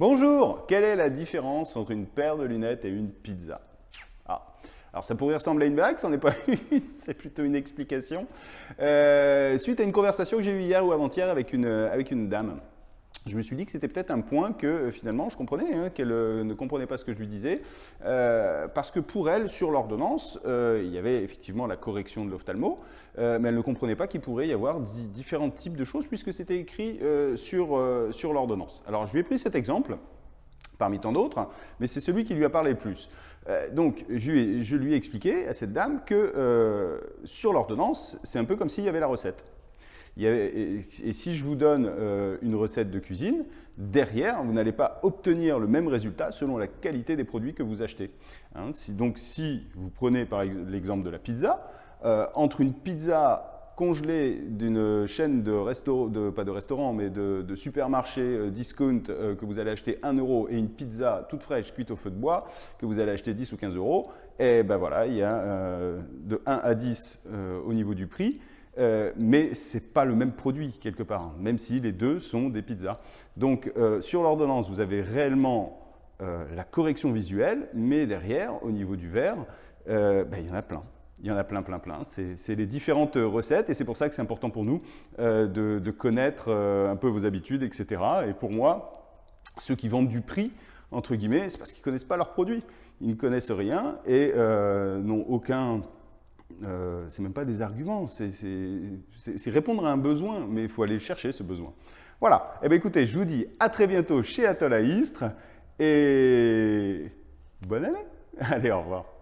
Bonjour Quelle est la différence entre une paire de lunettes et une pizza ah. Alors ça pourrait ressembler à une blague, c'en est pas une, c'est plutôt une explication. Euh, suite à une conversation que j'ai eue hier ou avant-hier avec une, avec une dame, je me suis dit que c'était peut-être un point que euh, finalement je comprenais, hein, qu'elle euh, ne comprenait pas ce que je lui disais, euh, parce que pour elle, sur l'ordonnance, il y avait effectivement la correction de l'ophtalmo, mais elle ne comprenait pas qu'il pourrait y avoir différents types de choses puisque c'était écrit sur, sur l'ordonnance. Alors je lui ai pris cet exemple, parmi tant d'autres, mais c'est celui qui lui a parlé le plus. donc je je lui ai expliqué à cette dame que sur l'ordonnance, c'est un peu comme s'il y avait la recette et si je vous donne euh, une recette de cuisine, derrière, vous n'allez pas obtenir le même résultat selon la qualité des produits que vous achetez. Hein. donc, si vous prenez par l'exemple de la pizza, euh, entre une pizza congelée d'une chaîne de restaurants, pas de restaurant, mais de, supermarché euh, discount que vous allez acheter 1 euro et une pizza toute fraîche cuite au feu de bois que vous allez acheter 10 ou 15 euros, et ben voilà, il y a de 1 à 10 au niveau du prix. Euh, mais ce n'est pas le même produit quelque part, hein, même si les deux sont des pizzas. Donc euh, sur l'ordonnance, vous avez réellement euh, la correction visuelle, mais derrière, au niveau du verre, ben, il y en a plein. Il y en a plein, plein, plein. C'est les différentes recettes et c'est pour ça que c'est important pour nous de, connaître un peu vos habitudes, etc. Et pour moi, ceux qui vendent du prix, entre guillemets, c'est parce qu'ils ne connaissent pas leurs produits. Ils ne connaissent rien et n'ont aucun euh, c'est même pas des arguments, c'est répondre à un besoin, mais il faut aller chercher ce besoin. Voilà, eh bien écoutez, je vous dis à très bientôt chez Atoll à Istres, et bonne année. Allez, au revoir